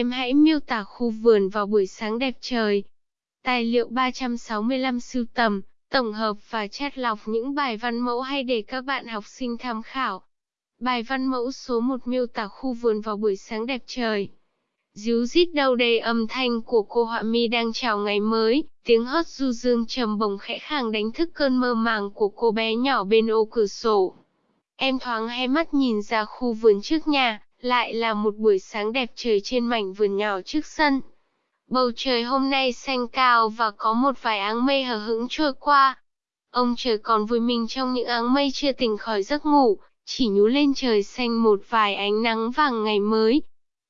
Em hãy miêu tả khu vườn vào buổi sáng đẹp trời. Tài liệu 365 sưu tầm, tổng hợp và chắt lọc những bài văn mẫu hay để các bạn học sinh tham khảo. Bài văn mẫu số 1 miêu tả khu vườn vào buổi sáng đẹp trời. Díu rít đâu đây âm thanh của cô họa mi đang chào ngày mới, tiếng hót du dương trầm bồng khẽ khàng đánh thức cơn mơ màng của cô bé nhỏ bên ô cửa sổ. Em thoáng hai mắt nhìn ra khu vườn trước nhà, lại là một buổi sáng đẹp trời trên mảnh vườn nhỏ trước sân. Bầu trời hôm nay xanh cao và có một vài áng mây hờ hững trôi qua. Ông trời còn vui mình trong những áng mây chưa tỉnh khỏi giấc ngủ, chỉ nhú lên trời xanh một vài ánh nắng vàng ngày mới.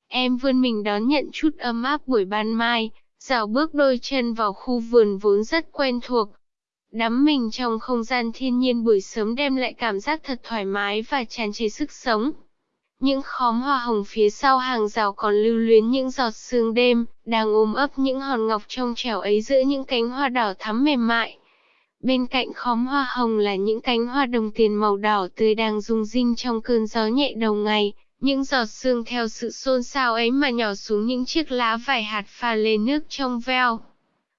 Em vươn mình đón nhận chút ấm áp buổi ban mai, dạo bước đôi chân vào khu vườn vốn rất quen thuộc. Đắm mình trong không gian thiên nhiên buổi sớm đem lại cảm giác thật thoải mái và tràn trề sức sống. Những khóm hoa hồng phía sau hàng rào còn lưu luyến những giọt sương đêm, đang ôm ấp những hòn ngọc trong trẻo ấy giữa những cánh hoa đỏ thắm mềm mại. Bên cạnh khóm hoa hồng là những cánh hoa đồng tiền màu đỏ tươi đang rung rinh trong cơn gió nhẹ đầu ngày, những giọt sương theo sự xôn xao ấy mà nhỏ xuống những chiếc lá vải hạt pha lên nước trong veo.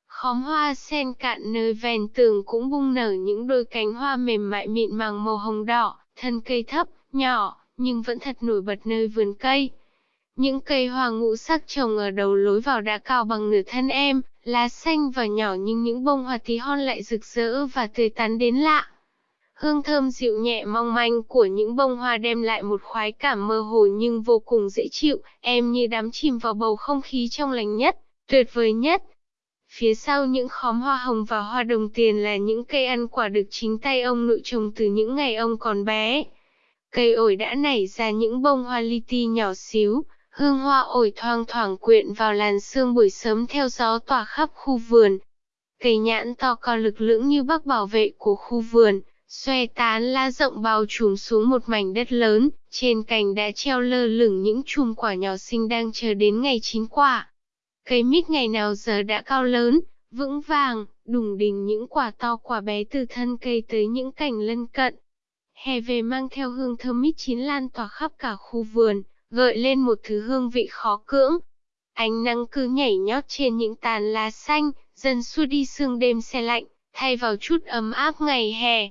Khóm hoa sen cạn nơi ven tường cũng bung nở những đôi cánh hoa mềm mại mịn màng màu hồng đỏ, thân cây thấp, nhỏ, nhưng vẫn thật nổi bật nơi vườn cây. Những cây hoa ngũ sắc trồng ở đầu lối vào đã cao bằng nửa thân em, lá xanh và nhỏ nhưng những bông hoa tí hon lại rực rỡ và tươi tắn đến lạ. Hương thơm dịu nhẹ mong manh của những bông hoa đem lại một khoái cảm mơ hồ nhưng vô cùng dễ chịu, em như đắm chìm vào bầu không khí trong lành nhất, tuyệt vời nhất. Phía sau những khóm hoa hồng và hoa đồng tiền là những cây ăn quả được chính tay ông nội trồng từ những ngày ông còn bé. Cây ổi đã nảy ra những bông hoa li ti nhỏ xíu, hương hoa ổi thoang thoảng quyện vào làn sương buổi sớm theo gió tỏa khắp khu vườn. Cây nhãn to cao lực lưỡng như bác bảo vệ của khu vườn, xòe tán lá rộng bao trùm xuống một mảnh đất lớn, trên cành đã treo lơ lửng những chùm quả nhỏ xinh đang chờ đến ngày chín quả. Cây mít ngày nào giờ đã cao lớn, vững vàng, đùng đình những quả to quả bé từ thân cây tới những cành lân cận. Hè về mang theo hương thơm mít chín lan tỏa khắp cả khu vườn, gợi lên một thứ hương vị khó cưỡng. Ánh nắng cứ nhảy nhót trên những tàn lá xanh, dần xua đi sương đêm xe lạnh, thay vào chút ấm áp ngày hè.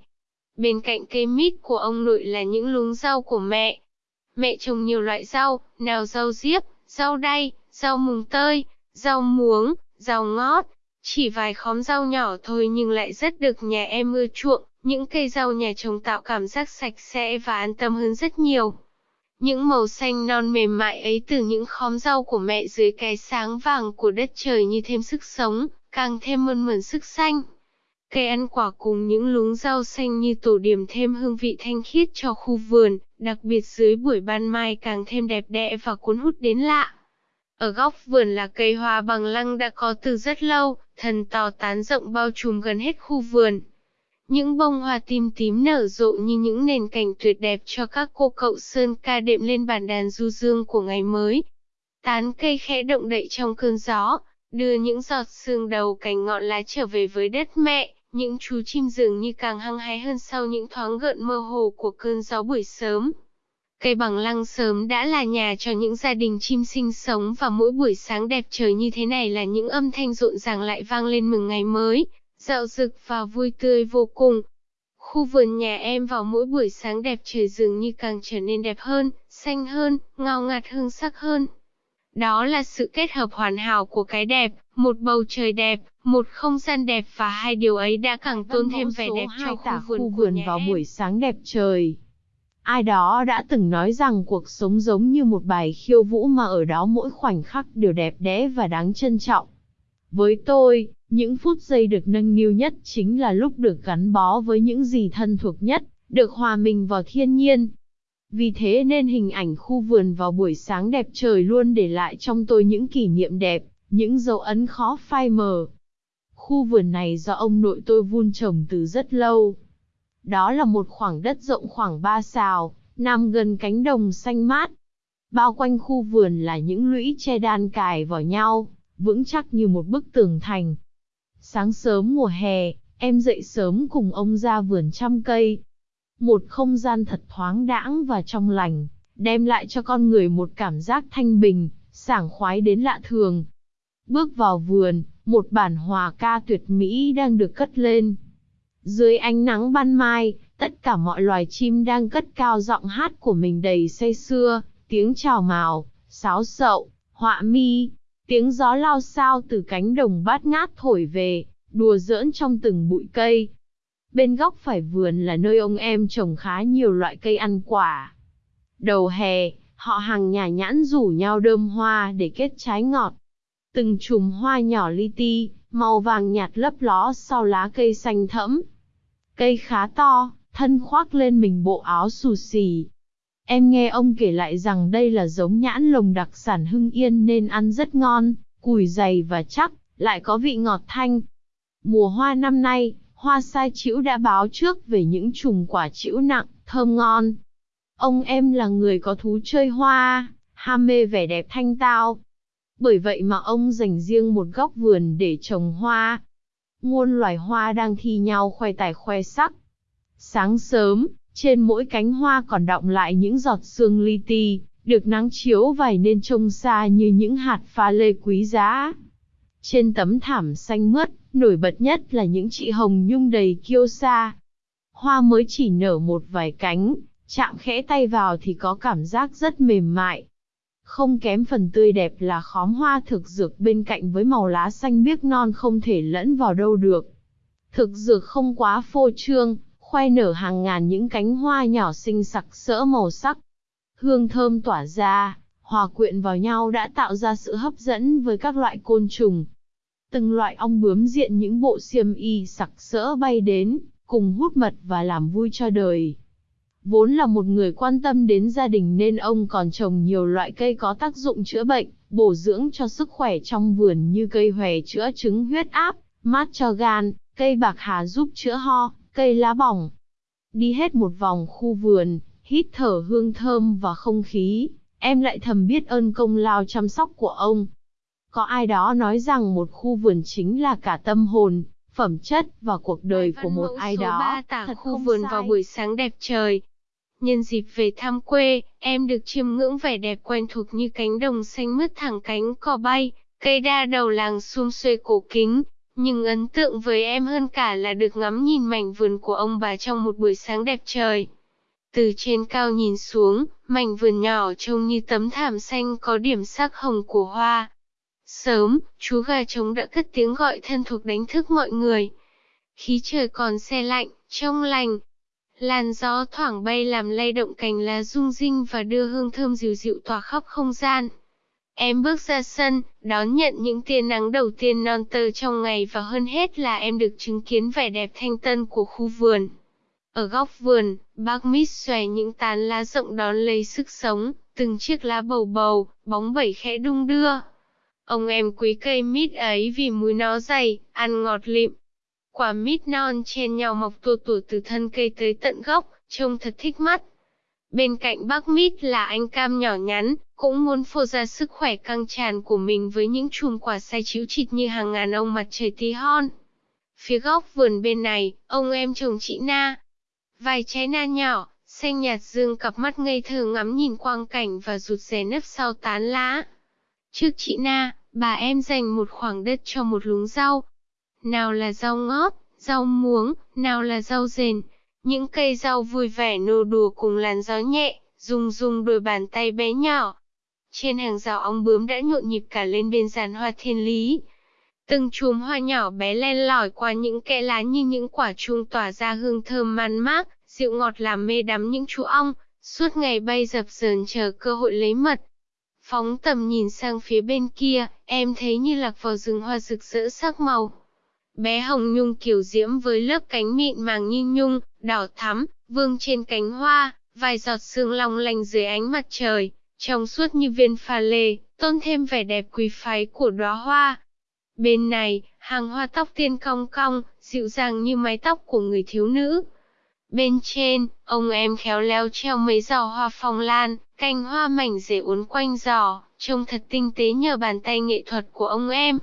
Bên cạnh cây mít của ông nội là những luống rau của mẹ. Mẹ trồng nhiều loại rau, nào rau diếp, rau đay, rau mùng tơi, rau muống, rau ngót. Chỉ vài khóm rau nhỏ thôi nhưng lại rất được nhà em ưa chuộng, những cây rau nhà trồng tạo cảm giác sạch sẽ và an tâm hơn rất nhiều. Những màu xanh non mềm mại ấy từ những khóm rau của mẹ dưới cái sáng vàng của đất trời như thêm sức sống, càng thêm mơn mởn sức xanh. Cây ăn quả cùng những luống rau xanh như tổ điểm thêm hương vị thanh khiết cho khu vườn, đặc biệt dưới buổi ban mai càng thêm đẹp đẽ và cuốn hút đến lạ. Ở góc vườn là cây hoa bằng lăng đã có từ rất lâu, thần to tán rộng bao trùm gần hết khu vườn. Những bông hoa tím tím nở rộ như những nền cảnh tuyệt đẹp cho các cô cậu sơn ca đệm lên bản đàn du dương của ngày mới. Tán cây khẽ động đậy trong cơn gió, đưa những giọt sương đầu cành ngọn lá trở về với đất mẹ, những chú chim dường như càng hăng hái hơn sau những thoáng gợn mơ hồ của cơn gió buổi sớm. Cây bằng lăng sớm đã là nhà cho những gia đình chim sinh sống và mỗi buổi sáng đẹp trời như thế này là những âm thanh rộn ràng lại vang lên mừng ngày mới, dạo rực và vui tươi vô cùng. Khu vườn nhà em vào mỗi buổi sáng đẹp trời dường như càng trở nên đẹp hơn, xanh hơn, ngào ngạt hương sắc hơn. Đó là sự kết hợp hoàn hảo của cái đẹp, một bầu trời đẹp, một không gian đẹp và hai điều ấy đã càng tôn thêm vẻ đẹp cho khu vườn, khu vườn vào em. buổi sáng đẹp trời. Ai đó đã từng nói rằng cuộc sống giống như một bài khiêu vũ mà ở đó mỗi khoảnh khắc đều đẹp đẽ và đáng trân trọng. Với tôi, những phút giây được nâng niu nhất chính là lúc được gắn bó với những gì thân thuộc nhất, được hòa mình vào thiên nhiên. Vì thế nên hình ảnh khu vườn vào buổi sáng đẹp trời luôn để lại trong tôi những kỷ niệm đẹp, những dấu ấn khó phai mờ. Khu vườn này do ông nội tôi vun trồng từ rất lâu. Đó là một khoảng đất rộng khoảng 3 sào, nằm gần cánh đồng xanh mát. Bao quanh khu vườn là những lũy tre đan cài vào nhau, vững chắc như một bức tường thành. Sáng sớm mùa hè, em dậy sớm cùng ông ra vườn chăm cây. Một không gian thật thoáng đãng và trong lành, đem lại cho con người một cảm giác thanh bình, sảng khoái đến lạ thường. Bước vào vườn, một bản hòa ca tuyệt mỹ đang được cất lên. Dưới ánh nắng ban mai, tất cả mọi loài chim đang cất cao giọng hát của mình đầy say sưa, tiếng chào mào, sáo sậu, họa mi, tiếng gió lao sao từ cánh đồng bát ngát thổi về, đùa giỡn trong từng bụi cây. Bên góc phải vườn là nơi ông em trồng khá nhiều loại cây ăn quả. Đầu hè, họ hàng nhà nhãn rủ nhau đơm hoa để kết trái ngọt. Từng chùm hoa nhỏ li ti, màu vàng nhạt lấp ló sau lá cây xanh thẫm. Cây khá to, thân khoác lên mình bộ áo xù xì. Em nghe ông kể lại rằng đây là giống nhãn lồng đặc sản Hưng Yên nên ăn rất ngon, cùi dày và chắc, lại có vị ngọt thanh. Mùa hoa năm nay, hoa sai chĩu đã báo trước về những chùm quả chĩu nặng, thơm ngon. Ông em là người có thú chơi hoa, ham mê vẻ đẹp thanh tao. Bởi vậy mà ông dành riêng một góc vườn để trồng hoa. Muôn loài hoa đang thi nhau khoe tài khoe sắc. Sáng sớm, trên mỗi cánh hoa còn đọng lại những giọt sương li ti, được nắng chiếu vẩy nên trông xa như những hạt pha lê quý giá. Trên tấm thảm xanh mướt, nổi bật nhất là những chị hồng nhung đầy kiêu sa. Hoa mới chỉ nở một vài cánh, chạm khẽ tay vào thì có cảm giác rất mềm mại. Không kém phần tươi đẹp là khóm hoa thực dược bên cạnh với màu lá xanh biếc non không thể lẫn vào đâu được. Thực dược không quá phô trương, khoe nở hàng ngàn những cánh hoa nhỏ xinh sặc sỡ màu sắc. Hương thơm tỏa ra, hòa quyện vào nhau đã tạo ra sự hấp dẫn với các loại côn trùng. Từng loại ong bướm diện những bộ xiêm y sặc sỡ bay đến, cùng hút mật và làm vui cho đời. Vốn là một người quan tâm đến gia đình nên ông còn trồng nhiều loại cây có tác dụng chữa bệnh, bổ dưỡng cho sức khỏe trong vườn như cây hòe chữa chứng huyết áp, mát cho gan, cây bạc hà giúp chữa ho, cây lá bỏng. Đi hết một vòng khu vườn, hít thở hương thơm và không khí, em lại thầm biết ơn công lao chăm sóc của ông. Có ai đó nói rằng một khu vườn chính là cả tâm hồn, phẩm chất và cuộc đời của một ai đó. 3 tả Thật khu vườn sai. vào buổi sáng đẹp trời. Nhân dịp về thăm quê, em được chiêm ngưỡng vẻ đẹp quen thuộc như cánh đồng xanh mướt thẳng cánh cò bay, cây đa đầu làng sum xuê cổ kính. Nhưng ấn tượng với em hơn cả là được ngắm nhìn mảnh vườn của ông bà trong một buổi sáng đẹp trời. Từ trên cao nhìn xuống, mảnh vườn nhỏ trông như tấm thảm xanh có điểm sắc hồng của hoa. Sớm, chú gà trống đã cất tiếng gọi thân thuộc đánh thức mọi người. Khí trời còn se lạnh, trong lành. Làn gió thoảng bay làm lay động cành lá rung rinh và đưa hương thơm dịu dịu tỏa khắp không gian. Em bước ra sân, đón nhận những tia nắng đầu tiên non tơ trong ngày và hơn hết là em được chứng kiến vẻ đẹp thanh tân của khu vườn. Ở góc vườn, bác mít xòe những tán lá rộng đón lấy sức sống, từng chiếc lá bầu bầu, bóng bẩy khẽ đung đưa. Ông em quý cây mít ấy vì múi nó dày, ăn ngọt lịm. Quả mít non chen nhau mọc tua tủa từ thân cây tới tận gốc, trông thật thích mắt. Bên cạnh bác mít là anh cam nhỏ nhắn, cũng muốn phô ra sức khỏe căng tràn của mình với những chùm quả sai chiếu chịt như hàng ngàn ông mặt trời tí hon. Phía góc vườn bên này, ông em chồng chị Na. Vài trái na nhỏ, xanh nhạt dương cặp mắt ngây thơ ngắm nhìn quang cảnh và rụt rè nấp sau tán lá. Trước chị Na, bà em dành một khoảng đất cho một lúng rau. Nào là rau ngót, rau muống, nào là rau rền. Những cây rau vui vẻ nô đùa cùng làn gió nhẹ, rung rung đôi bàn tay bé nhỏ. Trên hàng rào ong bướm đã nhộn nhịp cả lên bên giàn hoa thiên lý. Từng chùm hoa nhỏ bé len lỏi qua những kẽ lá như những quả chuông tỏa ra hương thơm man mác, dịu ngọt làm mê đắm những chú ong, suốt ngày bay dập dờn chờ cơ hội lấy mật. Phóng tầm nhìn sang phía bên kia, em thấy như lạc vào rừng hoa rực rỡ sắc màu. Bé hồng nhung kiểu diễm với lớp cánh mịn màng như nhung, đỏ thắm, vương trên cánh hoa, vài giọt sương long lanh dưới ánh mặt trời, trong suốt như viên pha lê, tôn thêm vẻ đẹp quý phái của đóa hoa. Bên này, hàng hoa tóc tiên cong cong, dịu dàng như mái tóc của người thiếu nữ. Bên trên, ông em khéo léo treo mấy giò hoa phong lan, cành hoa mảnh rễ uốn quanh giò, trông thật tinh tế nhờ bàn tay nghệ thuật của ông em.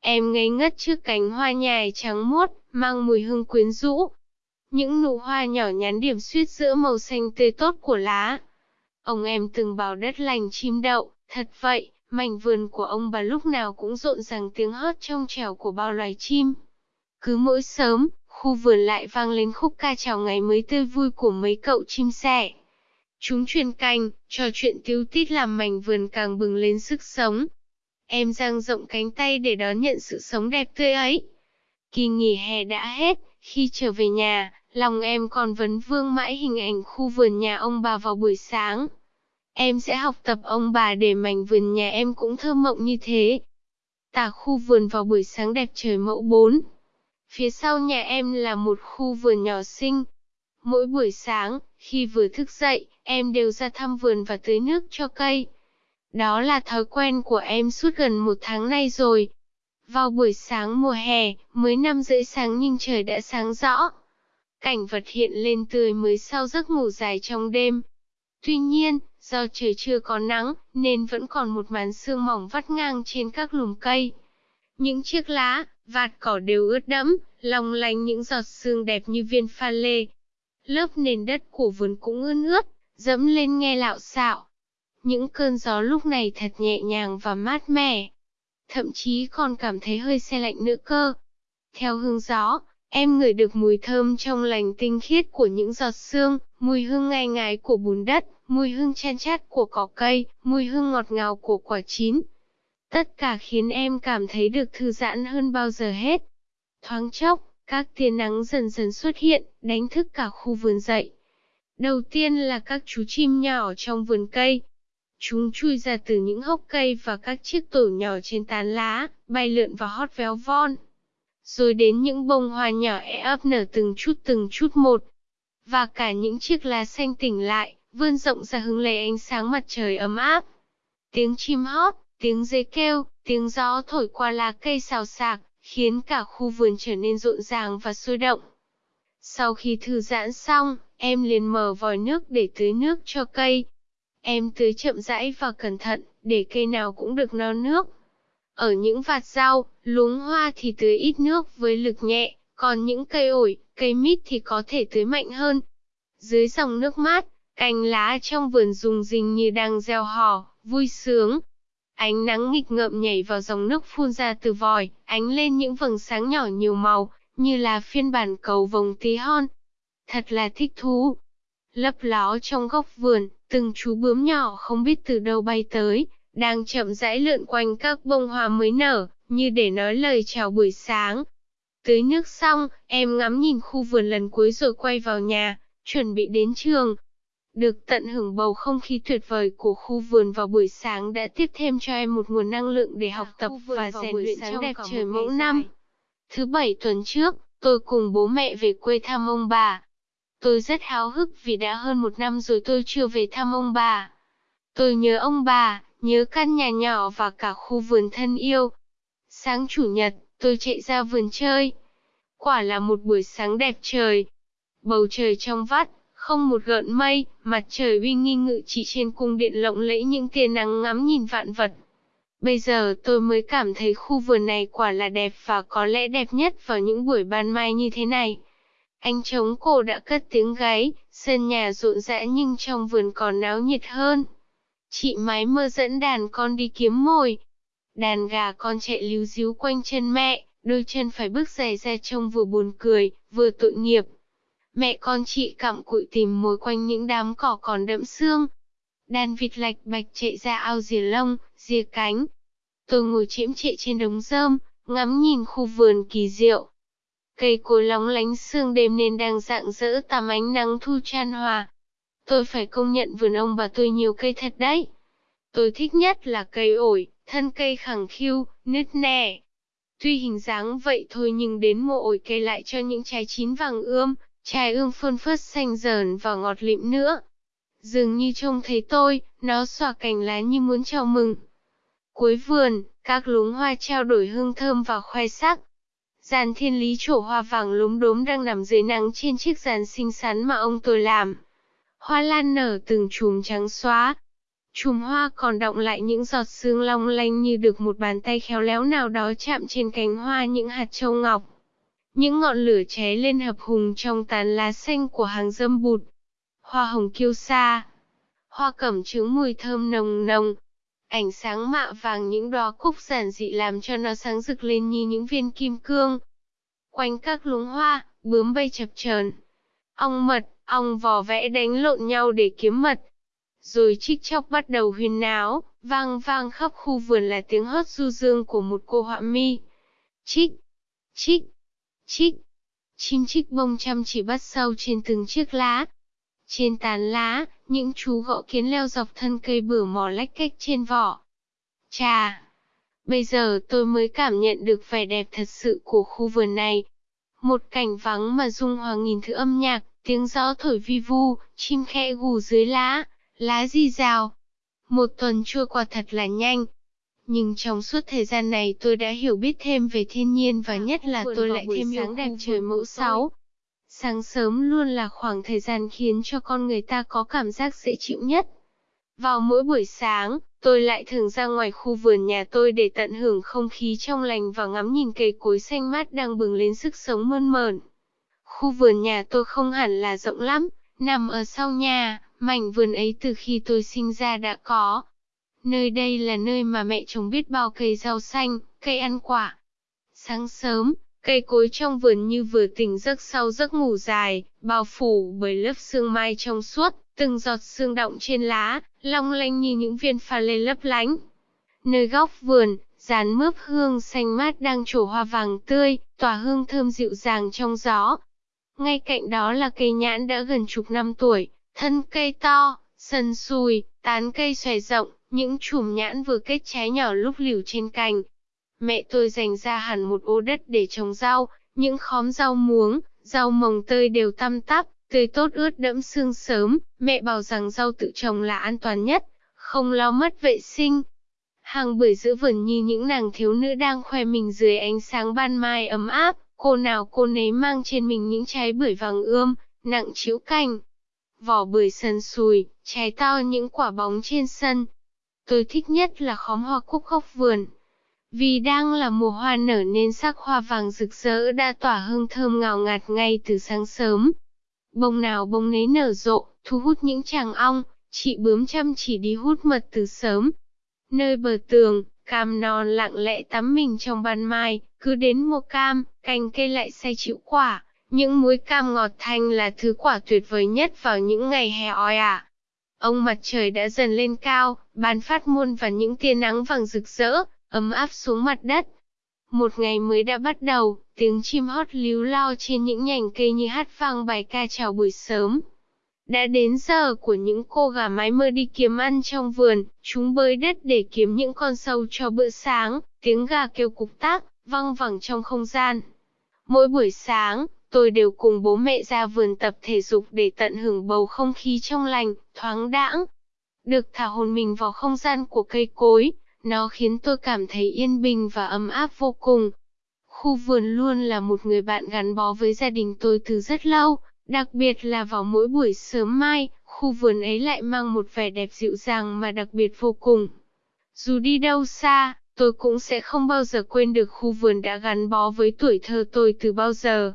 Em ngây ngất trước cánh hoa nhài trắng muốt, mang mùi hương quyến rũ. Những nụ hoa nhỏ nhắn điểm xuyết giữa màu xanh tươi tốt của lá. Ông em từng bảo đất lành chim đậu, thật vậy, mảnh vườn của ông bà lúc nào cũng rộn ràng tiếng hót trong trẻo của bao loài chim. Cứ mỗi sớm, khu vườn lại vang lên khúc ca chào ngày mới tươi vui của mấy cậu chim sẻ. Chúng truyền canh, trò chuyện tiêu tít làm mảnh vườn càng bừng lên sức sống. Em dang rộng cánh tay để đón nhận sự sống đẹp tươi ấy. Kỳ nghỉ hè đã hết, khi trở về nhà, lòng em còn vấn vương mãi hình ảnh khu vườn nhà ông bà vào buổi sáng. Em sẽ học tập ông bà để mảnh vườn nhà em cũng thơ mộng như thế. Tả khu vườn vào buổi sáng đẹp trời mẫu 4. Phía sau nhà em là một khu vườn nhỏ xinh. Mỗi buổi sáng, khi vừa thức dậy, em đều ra thăm vườn và tưới nước cho cây. Đó là thói quen của em suốt gần một tháng nay rồi. Vào buổi sáng mùa hè, mới năm rưỡi sáng nhưng trời đã sáng rõ. Cảnh vật hiện lên tươi mới sau giấc ngủ dài trong đêm. Tuy nhiên, do trời chưa có nắng, nên vẫn còn một màn sương mỏng vắt ngang trên các lùm cây. Những chiếc lá, vạt cỏ đều ướt đẫm, lòng lanh những giọt sương đẹp như viên pha lê. Lớp nền đất của vườn cũng ướt ướt, dẫm lên nghe lạo xạo. Những cơn gió lúc này thật nhẹ nhàng và mát mẻ. Thậm chí còn cảm thấy hơi xe lạnh nữa cơ. Theo hương gió, em ngửi được mùi thơm trong lành tinh khiết của những giọt sương, mùi hương ngai ngái của bùn đất, mùi hương chan chát của cỏ cây, mùi hương ngọt ngào của quả chín. Tất cả khiến em cảm thấy được thư giãn hơn bao giờ hết. Thoáng chốc, các tia nắng dần dần xuất hiện, đánh thức cả khu vườn dậy. Đầu tiên là các chú chim nhỏ trong vườn cây. Chúng chui ra từ những hốc cây và các chiếc tổ nhỏ trên tán lá, bay lượn và hót véo von. Rồi đến những bông hoa nhỏ e ấp nở từng chút từng chút một. Và cả những chiếc lá xanh tỉnh lại, vươn rộng ra hứng lấy ánh sáng mặt trời ấm áp. Tiếng chim hót, tiếng dây kêu, tiếng gió thổi qua lá cây xào xạc, khiến cả khu vườn trở nên rộn ràng và sôi động. Sau khi thư giãn xong, em liền mở vòi nước để tưới nước cho cây. Em tưới chậm rãi và cẩn thận, để cây nào cũng được no nước. Ở những vạt rau, luống hoa thì tưới ít nước với lực nhẹ, còn những cây ổi, cây mít thì có thể tưới mạnh hơn. Dưới dòng nước mát, cành lá trong vườn rùng rinh như đang gieo hò, vui sướng. Ánh nắng nghịch ngợm nhảy vào dòng nước phun ra từ vòi, ánh lên những vầng sáng nhỏ nhiều màu, như là phiên bản cầu vồng tí hon. Thật là thích thú. Lấp ló trong góc vườn, từng chú bướm nhỏ không biết từ đâu bay tới, đang chậm rãi lượn quanh các bông hoa mới nở, như để nói lời chào buổi sáng. Tưới nước xong, em ngắm nhìn khu vườn lần cuối rồi quay vào nhà, chuẩn bị đến trường. Được tận hưởng bầu không khí tuyệt vời của khu vườn vào buổi sáng đã tiếp thêm cho em một nguồn năng lượng để học tập và rèn luyện sáng đẹp trời mẫu năm. Thứ bảy tuần trước, tôi cùng bố mẹ về quê thăm ông bà. Tôi rất háo hức vì đã hơn một năm rồi tôi chưa về thăm ông bà. Tôi nhớ ông bà, nhớ căn nhà nhỏ và cả khu vườn thân yêu. Sáng chủ nhật, tôi chạy ra vườn chơi. Quả là một buổi sáng đẹp trời. Bầu trời trong vắt, không một gợn mây, mặt trời uy nghi ngự trị trên cung điện lộng lẫy những tia nắng ngắm nhìn vạn vật. Bây giờ tôi mới cảm thấy khu vườn này quả là đẹp và có lẽ đẹp nhất vào những buổi ban mai như thế này. Anh trống cổ đã cất tiếng gáy, sân nhà rộn rã nhưng trong vườn còn náo nhiệt hơn. Chị mái mơ dẫn đàn con đi kiếm mồi. Đàn gà con chạy líu díu quanh chân mẹ, đôi chân phải bước giày ra trông vừa buồn cười, vừa tội nghiệp. Mẹ con chị cặm cụi tìm mối quanh những đám cỏ còn đẫm xương. Đàn vịt lạch bạch chạy ra ao rìa lông, rìa cánh. Tôi ngồi chiếm trệ trên đống rơm, ngắm nhìn khu vườn kỳ diệu. Cây cối lóng lánh sương đêm nên đang dạng dỡ tắm ánh nắng thu chan hòa. Tôi phải công nhận vườn ông bà tôi nhiều cây thật đấy. Tôi thích nhất là cây ổi, thân cây khẳng khiu, nứt nẻ. Tuy hình dáng vậy thôi nhưng đến mùa ổi cây lại cho những trái chín vàng ươm, trái ươm phơn phớt xanh dờn và ngọt lịm nữa. Dường như trông thấy tôi, nó xòa cành lá như muốn chào mừng. Cuối vườn, các luống hoa trao đổi hương thơm và khoe sắc. Giàn thiên lý trổ hoa vàng lúm đốm đang nằm dưới nắng trên chiếc giàn xinh xắn mà ông tôi làm. Hoa lan nở từng chùm trắng xóa. Chùm hoa còn động lại những giọt sương long lanh như được một bàn tay khéo léo nào đó chạm trên cánh hoa những hạt châu ngọc. Những ngọn lửa cháy lên hợp hùng trong tán lá xanh của hàng dâm bụt. Hoa hồng kiêu sa. Hoa cẩm chứa mùi thơm nồng nồng. Ánh sáng mạ vàng những đóa cúc giản dị làm cho nó sáng rực lên như những viên kim cương. Quanh các luống hoa, bướm bay chập chờn. Ong mật, ong vò vẽ đánh lộn nhau để kiếm mật. Rồi chích chóc bắt đầu huyên náo, vang vang khắp khu vườn là tiếng hót du dương của một cô họa mi. Chích, chích, chích. Chim chích bông chăm chỉ bắt sâu trên từng chiếc lá. Trên tán lá, những chú gõ kiến leo dọc thân cây bửa mò lách cách trên vỏ. Chà! Bây giờ tôi mới cảm nhận được vẻ đẹp thật sự của khu vườn này. Một cảnh vắng mà dung hòa nghìn thứ âm nhạc, tiếng gió thổi vi vu, chim khẽ gù dưới lá, lá di rào. Một tuần trôi qua thật là nhanh. Nhưng trong suốt thời gian này tôi đã hiểu biết thêm về thiên nhiên và nhất là tôi lại thêm yêu đẹp trời mẫu sáu. Sáng sớm luôn là khoảng thời gian khiến cho con người ta có cảm giác dễ chịu nhất. Vào mỗi buổi sáng, tôi lại thường ra ngoài khu vườn nhà tôi để tận hưởng không khí trong lành và ngắm nhìn cây cối xanh mát đang bừng lên sức sống mơn mởn. Khu vườn nhà tôi không hẳn là rộng lắm, nằm ở sau nhà, mảnh vườn ấy từ khi tôi sinh ra đã có. Nơi đây là nơi mà mẹ trồng biết bao cây rau xanh, cây ăn quả. Sáng sớm, cây cối trong vườn như vừa tỉnh giấc sau giấc ngủ dài, bao phủ bởi lớp sương mai trong suốt, từng giọt sương động trên lá, long lanh như những viên pha lê lấp lánh. Nơi góc vườn, dàn mướp hương xanh mát đang trổ hoa vàng tươi, tỏa hương thơm dịu dàng trong gió. Ngay cạnh đó là cây nhãn đã gần chục năm tuổi, thân cây to, sần sùi, tán cây xòe rộng, những chùm nhãn vừa kết trái nhỏ lúc liều trên cành. Mẹ tôi dành ra hẳn một ô đất để trồng rau, những khóm rau muống, rau mồng tơi đều tăm tắp, tươi tốt ướt đẫm sương sớm, mẹ bảo rằng rau tự trồng là an toàn nhất, không lo mất vệ sinh. Hàng bưởi giữa vườn như những nàng thiếu nữ đang khoe mình dưới ánh sáng ban mai ấm áp, cô nào cô nấy mang trên mình những trái bưởi vàng ươm, nặng chiếu cành. Vỏ bưởi sần sùi, trái to những quả bóng trên sân. Tôi thích nhất là khóm hoa cúc khóc vườn. Vì đang là mùa hoa nở nên sắc hoa vàng rực rỡ đã tỏa hương thơm ngào ngạt ngay từ sáng sớm. Bông nào bông nấy nở rộ, thu hút những chàng ong, chị bướm chăm chỉ đi hút mật từ sớm. Nơi bờ tường, cam non lặng lẽ tắm mình trong ban mai, cứ đến mùa cam, cành cây lại say chịu quả. Những muối cam ngọt thanh là thứ quả tuyệt vời nhất vào những ngày hè oi ả. Ông mặt trời đã dần lên cao, ban phát muôn và những tia nắng vàng rực rỡ, ấm áp xuống mặt đất. Một ngày mới đã bắt đầu, tiếng chim hót líu lo trên những nhành cây như hát vang bài ca chào buổi sớm. Đã đến giờ của những cô gà mái mơ đi kiếm ăn trong vườn, chúng bơi đất để kiếm những con sâu cho bữa sáng, tiếng gà kêu cục tác, văng vẳng trong không gian. Mỗi buổi sáng, tôi đều cùng bố mẹ ra vườn tập thể dục để tận hưởng bầu không khí trong lành, thoáng đãng. Được thả hồn mình vào không gian của cây cối, nó khiến tôi cảm thấy yên bình và ấm áp vô cùng. Khu vườn luôn là một người bạn gắn bó với gia đình tôi từ rất lâu, đặc biệt là vào mỗi buổi sớm mai, khu vườn ấy lại mang một vẻ đẹp dịu dàng mà đặc biệt vô cùng. Dù đi đâu xa, tôi cũng sẽ không bao giờ quên được khu vườn đã gắn bó với tuổi thơ tôi từ bao giờ.